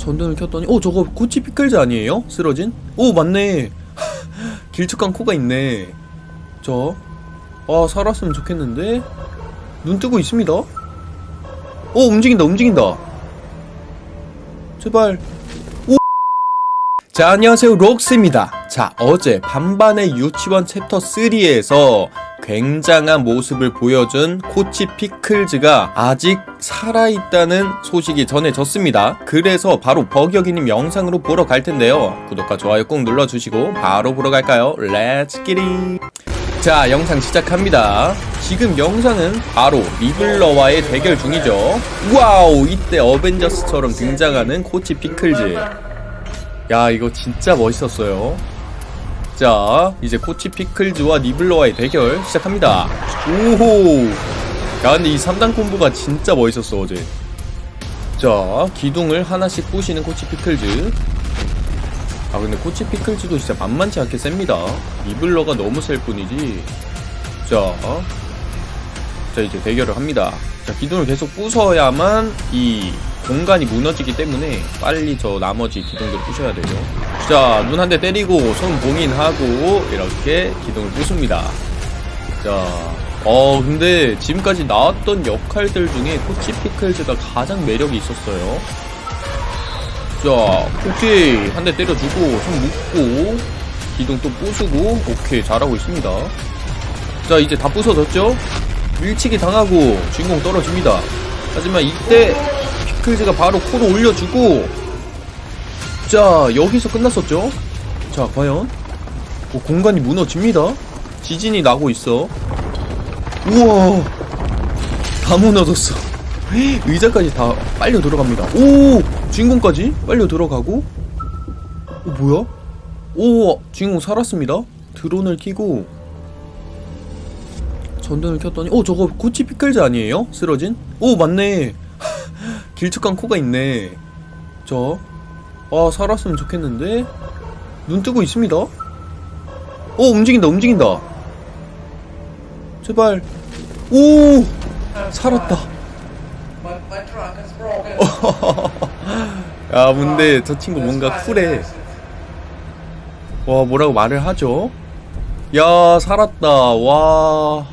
전등을 켰더니 어 저거 코치 피클즈 아니에요? 쓰러진? 오 맞네. 길쭉한 코가 있네. 저아 살았으면 좋겠는데? 눈 뜨고 있습니다. 오 움직인다 움직인다. 제발. 자 안녕하세요. 록스입니다. 자 어제 반반의 유치원 챕터 3에서 굉장한 모습을 보여준 코치 피클즈가 아직 살아있다는 소식이 전해졌습니다. 그래서 바로 버격이님 영상으로 보러 갈 텐데요. 구독과 좋아요 꼭 눌러주시고 바로 보러 갈까요? Let's get it 자 영상 시작합니다. 지금 영상은 바로 니블러와의 대결 중이죠. 와우 이때 어벤져스처럼 등장하는 코치 피클즈. 야 이거 진짜 멋있었어요 자 이제 코치 피클즈와 니블러와의 대결 시작합니다. 오호! 야 근데 이 3단 콤보가 진짜 멋있었어 어제. 자 기둥을 하나씩 부시는 코치 피클즈. 아 근데 코치 피클즈도 진짜 만만치 않게 셉니다. 니블러가 너무 셀 뿐이지. 자, 자 이제 대결을 합니다. 자 기둥을 계속 부숴야만 이 공간이 무너지기 때문에 빨리 저 나머지 기둥들을 부셔야 되죠 자눈 한 대 때리고 손 봉인하고 이렇게 기둥을 부숩니다. 자어 근데 지금까지 나왔던 역할들 중에 코치 피클즈가 가장 매력이 있었어요. 자 오케이 한 대 때려주고 손 묶고 기둥 또 부수고 오케이 잘하고 있습니다. 자 이제 다 부서졌죠? 밀치기 당하고 주인공 떨어집니다. 하지만 이때 피클즈가 바로 코로 올려주고 자 여기서 끝났었죠? 자 과연? 어, 공간이 무너집니다. 지진이 나고 있어. 우와! 다 무너졌어. 의자까지 다 빨려 들어갑니다. 오! 주인공까지 빨려 들어가고. 어 뭐야? 오 주인공 살았습니다. 드론을 키고. 전등을 켰더니 어 저거 코치 피클즈 아니에요? 쓰러진? 오 맞네 길쭉한 코가 있네. 저 아, 살았으면 좋겠는데? 눈 뜨고 있습니다. 어 움직인다 움직인다. 제발. 오! 살았다. 야 근데 저 친구 뭔가 쿨해. 와 뭐라고 말을 하죠? 야 살았다. 와.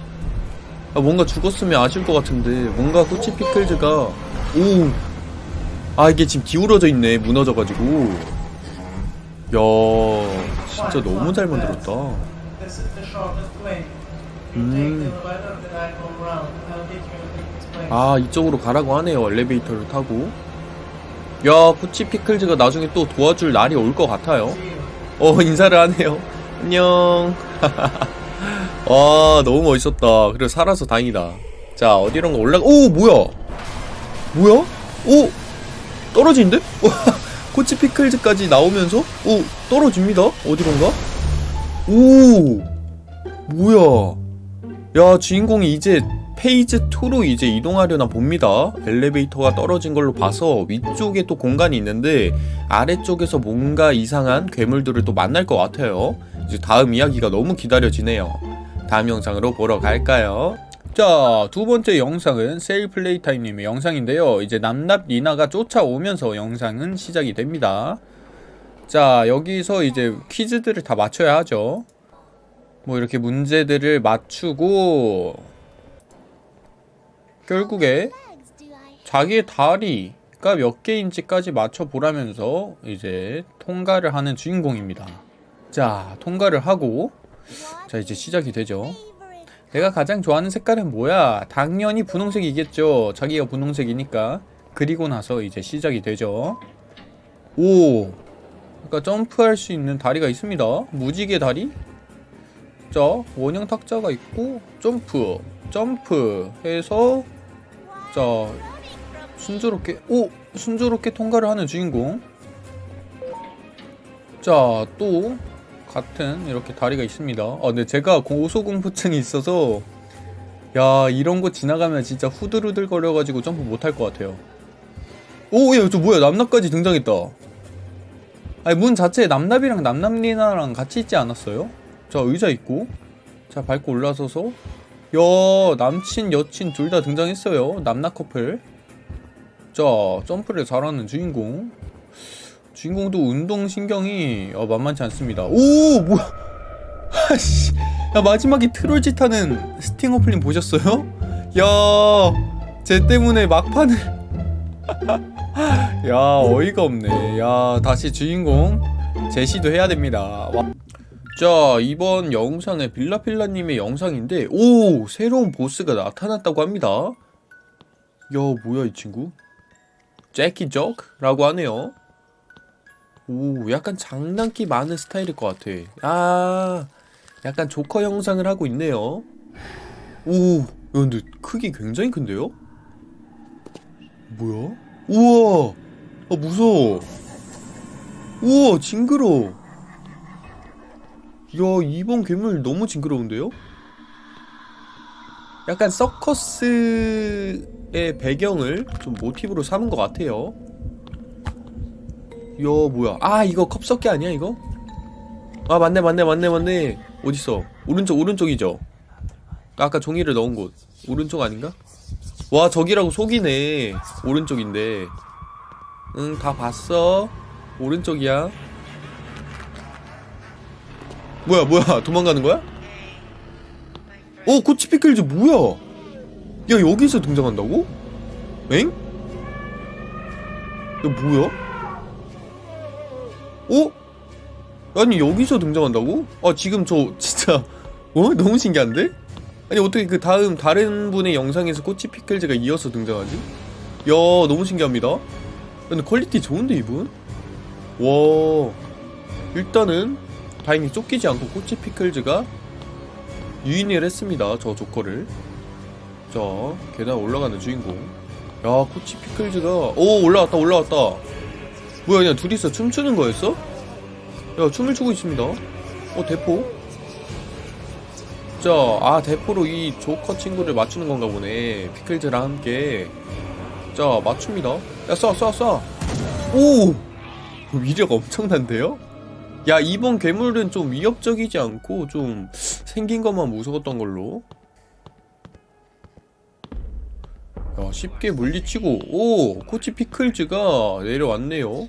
아, 뭔가 죽었으면 아실 것 같은데 뭔가 코치 피클즈가 오 아 이게 지금 기울어져 있네 무너져가지고 야 진짜 너무 잘 만들었다 This is the shortest way. You Mm. take the elevator that I go round. I'll get you in this place. 아 이쪽으로 가라고 하네요 엘리베이터를 타고 야 코치 피클즈가 나중에 또 도와줄 날이 올 것 같아요. 어 인사를 하네요 안녕 와 너무 멋있었다 그래 살아서 다행이다 자 어디론가 올라가 오 뭐야 뭐야? 오! 떨어지는데? 코치 피클즈까지 나오면서? 오 떨어집니다. 어디론가? 오! 뭐야? 야 주인공이 이제 페이지 2로 이제 이동하려나 봅니다. 엘리베이터가 떨어진 걸로 봐서 위쪽에 또 공간이 있는데 아래쪽에서 뭔가 이상한 괴물들을 또 만날 것 같아요. 이제 다음 이야기가 너무 기다려지네요. 다음 영상으로 보러 갈까요? 자, 두 번째 영상은 세일 플레이 타임님의 영상인데요. 이제 남납 리나가 쫓아오면서 영상은 시작이 됩니다. 자, 여기서 이제 퀴즈들을 다 맞춰야 하죠. 뭐 이렇게 문제들을 맞추고 결국에 자기의 다리가 몇 개인지까지 맞춰보라면서 이제 통과를 하는 주인공입니다. 자, 통과를 하고 자, 이제 시작이 되죠. 내가 가장 좋아하는 색깔은 뭐야? 당연히 분홍색이겠죠. 자기가 분홍색이니까. 그리고 나서 이제 시작이 되죠. 오! 그러니까 점프할 수 있는 다리가 있습니다. 무지개 다리? 자, 원형 탁자가 있고 점프, 점프 해서 자, 순조롭게 오! 순조롭게 통과를 하는 주인공. 자, 또 같은 이렇게 다리가 있습니다. 아, 근데 제가 고소공포증이 있어서 야 이런 거 지나가면 진짜 후들후들 거려가지고 점프 못할 것 같아요. 오, 야, 저 뭐야? 남납까지 등장했다. 아니 문 자체에 남납이랑 남남리나랑 같이 있지 않았어요? 자 의자 있고 자 밟고 올라서서 야 남친 여친 둘 다 등장했어요 남나 커플 자 점프를 잘하는 주인공 주인공도 운동 신경이 어, 만만치 않습니다. 오 뭐야? 아씨, 야 마지막에 트롤짓 하는 스팅 어 플린 보셨어요? 야, 쟤 때문에 막판을 야 어이가 없네. 야 다시 주인공 제시도 해야 됩니다. 와. 자 이번 영상은 빌라필라님의 영상인데 오 새로운 보스가 나타났다고 합니다. 야 뭐야 이 친구? 제키 적라고 하네요. 오 약간 장난기 많은 스타일일 것 같아. 아 약간 조커 영상을 하고 있네요. 오 야, 근데 크기 굉장히 큰데요? 뭐야? 우와 아 무서워. 우와 징그러. 야 이번 괴물 너무 징그러운데요? 약간 서커스의 배경을 좀 모티브로 삼은 것 같아요. 야 뭐야? 아 이거 컵석기 아니야 이거? 아 맞네 맞네 맞네 맞네. 어딨어? 오른쪽 오른쪽이죠? 아까 종이를 넣은 곳 오른쪽 아닌가? 와 저기라고 속이네. 오른쪽인데. 응 다 봤어. 오른쪽이야. 뭐야 뭐야 도망가는 거야? 어 코치 피클즈 뭐야? 야 여기서 등장한다고? 엥? 야 뭐야? 어? 아니 여기서 등장한다고? 아 지금 저 진짜 어? 너무 신기한데? 아니 어떻게 그 다음 다른 분의 영상에서 코치 피클즈가 이어서 등장하지? 야 너무 신기합니다 근데 quality 좋은데 이분? 와 일단은 다행히 쫓기지 않고 코치 피클즈가 유인을 했습니다. 저 조커를. 자, 계단 올라가는 주인공. 야, 코치 피클즈가 오 올라왔다 올라왔다. 뭐야 그냥 둘이서 춤추는 거였어? 야, 춤을 추고 있습니다. 어, 대포. 자, 아 대포로 이 조커 친구를 맞추는 건가 보네. 피클즈랑 함께. 자, 맞춥니다. 야, 쏴, 쏴, 쏴. 오! 위력 엄청난데요? 야 이번 괴물은 좀 위협적이지 않고 좀 생긴 것만 무서웠던 걸로 야 쉽게 물리치고. 오 코치 피클즈가 내려왔네요.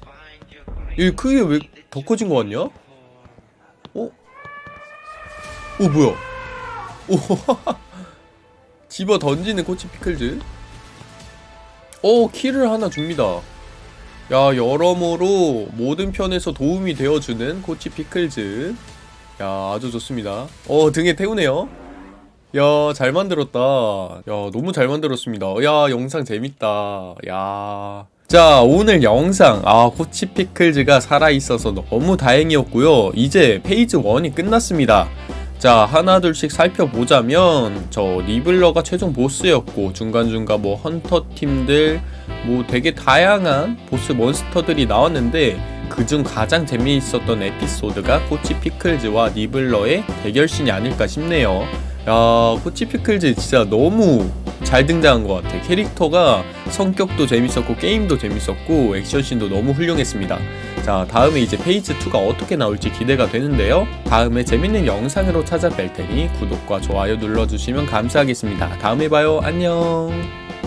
이 크게 왜 더 커진 거 같냐? 어? 오 뭐야? 오 집어 던지는 코치 피클즈? 오 키를 하나 줍니다. 야 여러모로 모든 편에서 도움이 되어주는 코치 피클즈. 야 아주 좋습니다. 어 등에 태우네요 야 잘 만들었다. 야 너무 잘 만들었습니다. 야 영상 재밌다. 야 자 오늘 영상. 아 코치 피클즈가 살아있어서 너무 다행이었고요. 이제 페이지 1이 끝났습니다. 자 하나둘씩 살펴보자면 저 니블러가 최종 보스였고 중간중간 뭐 헌터 팀들 뭐 되게 다양한 보스 몬스터들이 나왔는데 그중 가장 재미있었던 에피소드가 코치 피클즈와 니블러의 대결신이 아닐까 싶네요 야 코치 피클즈 진짜 너무 잘 등장한 것 같아. 캐릭터가 성격도 재밌었고 게임도 재밌었고 액션씬도 너무 훌륭했습니다. 자 다음에 이제 페이지 2가 어떻게 나올지 기대가 되는데요. 다음에 재밌는 영상으로 찾아뵐 테니 구독과 좋아요 눌러주시면 감사하겠습니다. 다음에 봐요. 안녕